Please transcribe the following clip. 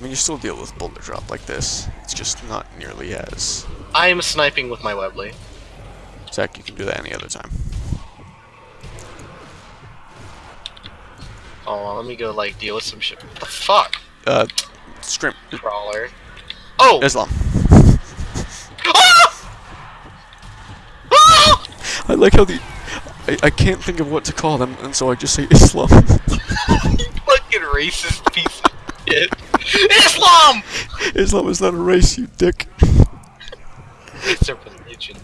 mean, you still deal with boulder drop like this. It's just not nearly as. I am sniping with my Webley. Zach, you can do that any other time. Oh, let me go like deal with some shit. What the fuck? Uh, scrim. Crawler. Oh! Islam. Ah! Ah! I like how the. I, I can't think of what to call them, and so I just say Islam. you fucking racist piece of shit. Islam! Islam is not a race, you dick. It's a religion.